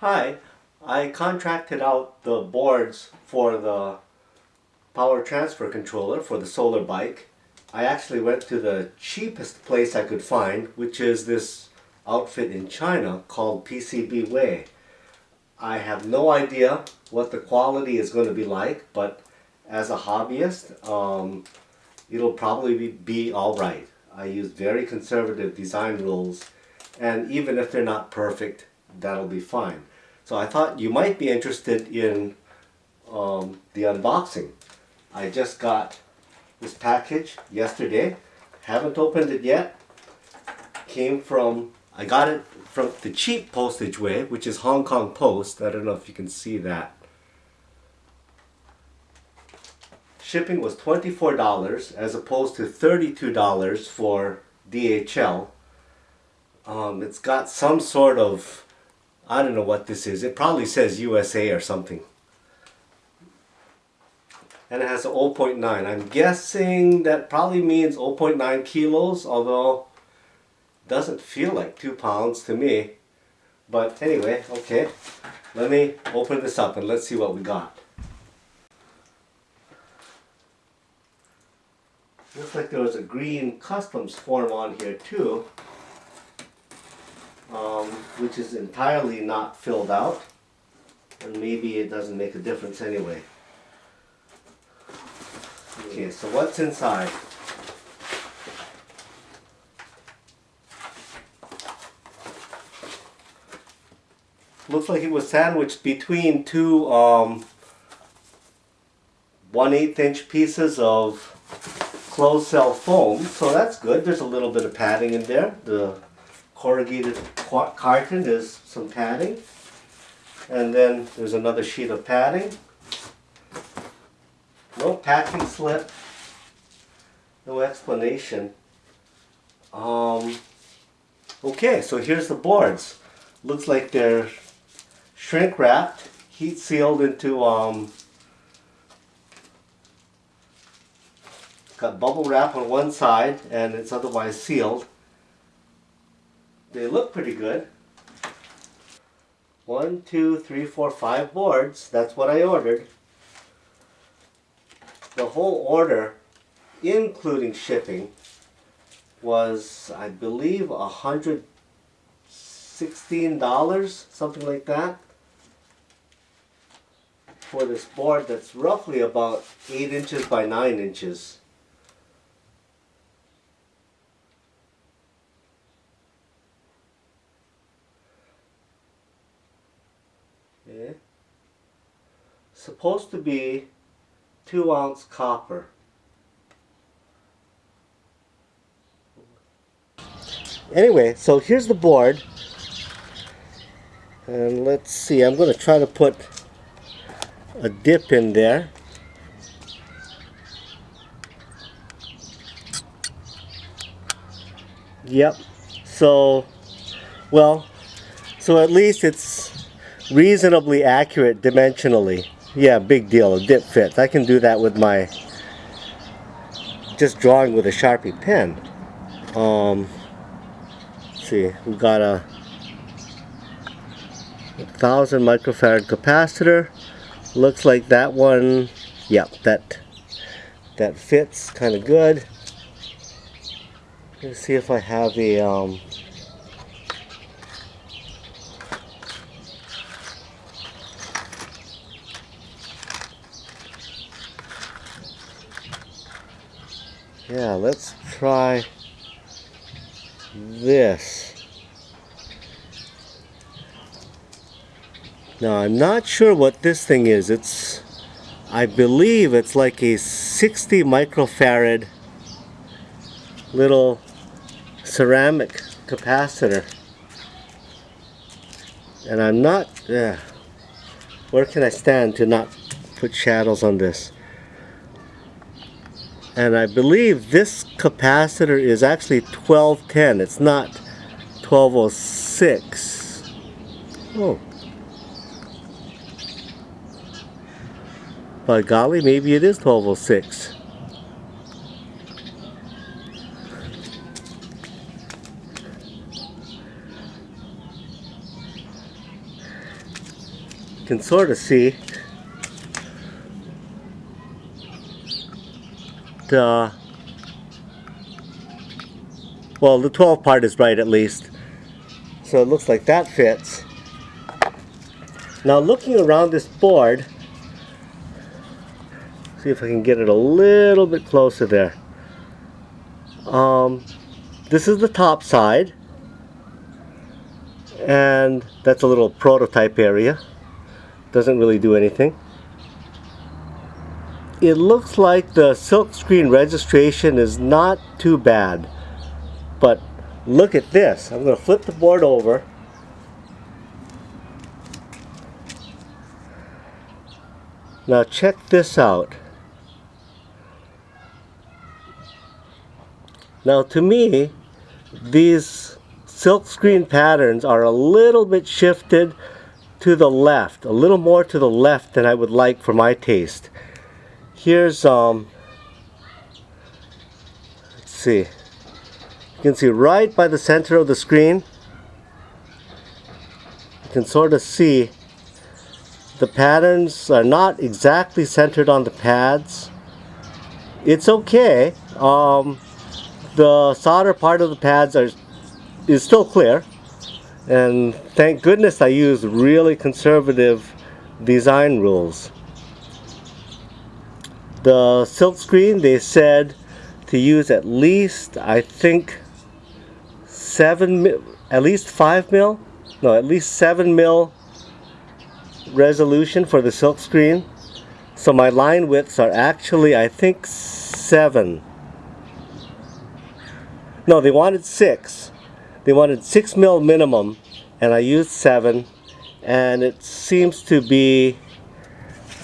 Hi, I contracted out the boards for the power transfer controller for the solar bike. I actually went to the cheapest place I could find, which is this outfit in China called PCBWay. I have no idea what the quality is going to be like, but as a hobbyist, um, it'll probably be, be alright. I use very conservative design rules, and even if they're not perfect, that'll be fine. So I thought you might be interested in um, the unboxing. I just got this package yesterday. Haven't opened it yet. Came from, I got it from the cheap postage way, which is Hong Kong Post. I don't know if you can see that. Shipping was $24 as opposed to $32 for DHL. Um, it's got some sort of I don't know what this is. It probably says USA or something. And it has a 0.9. I'm guessing that probably means 0.9 kilos, although doesn't feel like 2 pounds to me. But anyway, okay. Let me open this up and let's see what we got. Looks like there was a green customs form on here too which is entirely not filled out and maybe it doesn't make a difference anyway. Okay, so what's inside? Looks like it was sandwiched between two um, 1 8 inch pieces of closed cell foam, so that's good. There's a little bit of padding in there. The corrugated carton is some padding. And then there's another sheet of padding. No packing slip. No explanation. Um, okay, so here's the boards. Looks like they're shrink wrapped, heat sealed into um, got bubble wrap on one side and it's otherwise sealed. They look pretty good. One, two, three, four, five boards. That's what I ordered. The whole order, including shipping, was, I believe, a hundred sixteen dollars, something like that, for this board that's roughly about eight inches by nine inches. Okay. Supposed to be two ounce copper. Anyway, so here's the board. And let's see, I'm going to try to put a dip in there. Yep. So, well, so at least it's reasonably accurate dimensionally. Yeah, big deal. A dip fits. I can do that with my just drawing with a Sharpie pen. Um, see, we got a, a thousand microfarad capacitor. Looks like that one, yep, that that fits kind of good. Let's see if I have a um, yeah let's try this. Now I'm not sure what this thing is. It's I believe it's like a 60 microfarad little ceramic capacitor. And I'm not yeah. Where can I stand to not put shadows on this and I believe this capacitor is actually 1210 it's not 1206 oh by golly maybe it is 1206 can sort of see the well the 12 part is right at least. So it looks like that fits. Now looking around this board see if I can get it a little bit closer there. Um, this is the top side and that's a little prototype area. Doesn't really do anything it looks like the silkscreen registration is not too bad but look at this. I'm going to flip the board over. Now check this out. Now to me these silkscreen patterns are a little bit shifted to the left, a little more to the left than I would like for my taste. Here's, um, let's see, you can see right by the center of the screen, you can sort of see the patterns are not exactly centered on the pads. It's okay. Um, the solder part of the pads are is still clear and thank goodness I used really conservative design rules. The silk screen they said to use at least I think 7 at least 5 mil no at least 7 mil resolution for the silk screen. So my line widths are actually I think 7 no they wanted 6 they wanted 6 mil minimum and I used 7 and it seems to be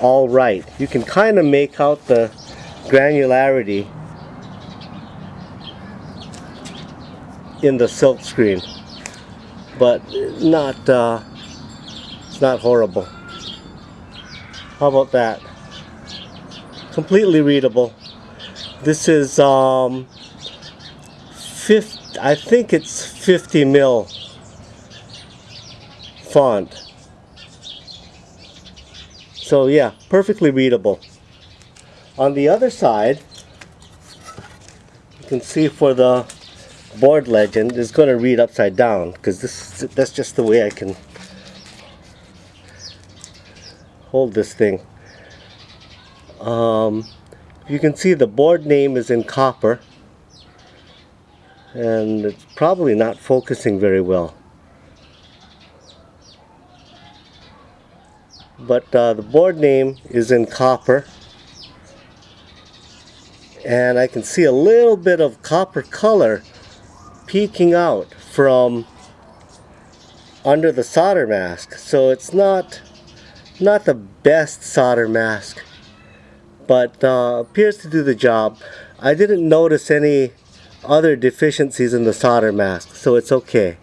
all right. You can kind of make out the granularity in the silk screen but not uh, it's not horrible. How about that? Completely readable. This is um, 50 I think it's 50 mil font. So yeah, perfectly readable. On the other side, you can see for the board legend is going to read upside down because this that's just the way I can hold this thing. Um, you can see the board name is in copper and it's probably not focusing very well. But uh, the board name is in copper. And I can see a little bit of copper color peeking out from under the solder mask. So it's not not the best solder mask but uh, appears to do the job. I didn't notice any other deficiencies in the solder mask, so it's okay.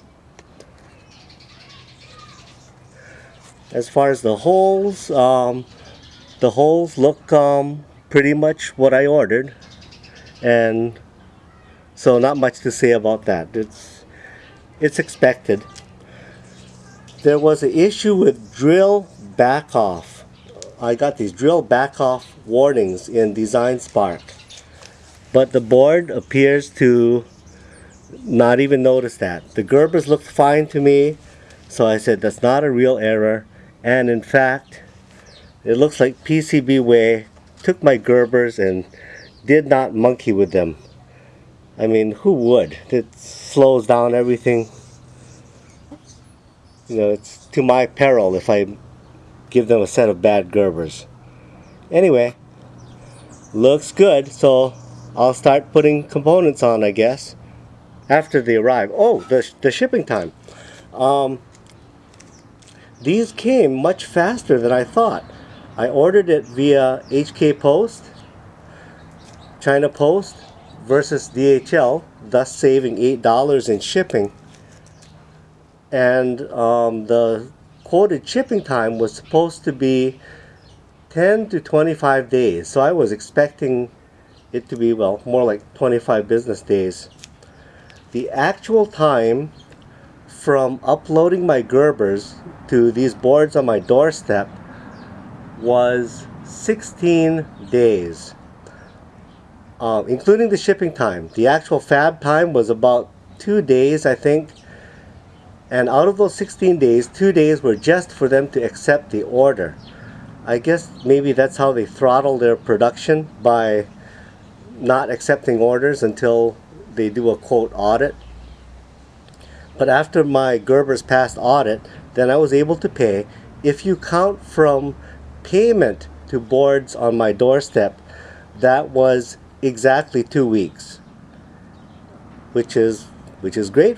As far as the holes, um, the holes look um, pretty much what I ordered, and so not much to say about that. It's it's expected. There was an issue with drill back off. I got these drill back off warnings in DesignSpark but the board appears to not even notice that. The Gerbers looked fine to me, so I said that's not a real error. And in fact, it looks like PCBWay took my Gerbers and did not monkey with them. I mean, who would? It slows down everything. You know, it's to my peril if I give them a set of bad Gerbers. Anyway, looks good, so I'll start putting components on I guess after they arrive oh the, the shipping time um, these came much faster than I thought. I ordered it via HK Post China Post versus DHL thus saving $8 in shipping. And um, the quoted shipping time was supposed to be 10 to 25 days. So I was expecting it to be, well, more like 25 business days. The actual time from uploading my Gerbers to these boards on my doorstep was 16 days, uh, including the shipping time. The actual fab time was about two days, I think. And out of those 16 days, two days were just for them to accept the order. I guess maybe that's how they throttle their production by not accepting orders until they do a quote audit. But after my Gerber's passed audit, then I was able to pay. If you count from payment to boards on my doorstep, that was exactly two weeks, which is which is great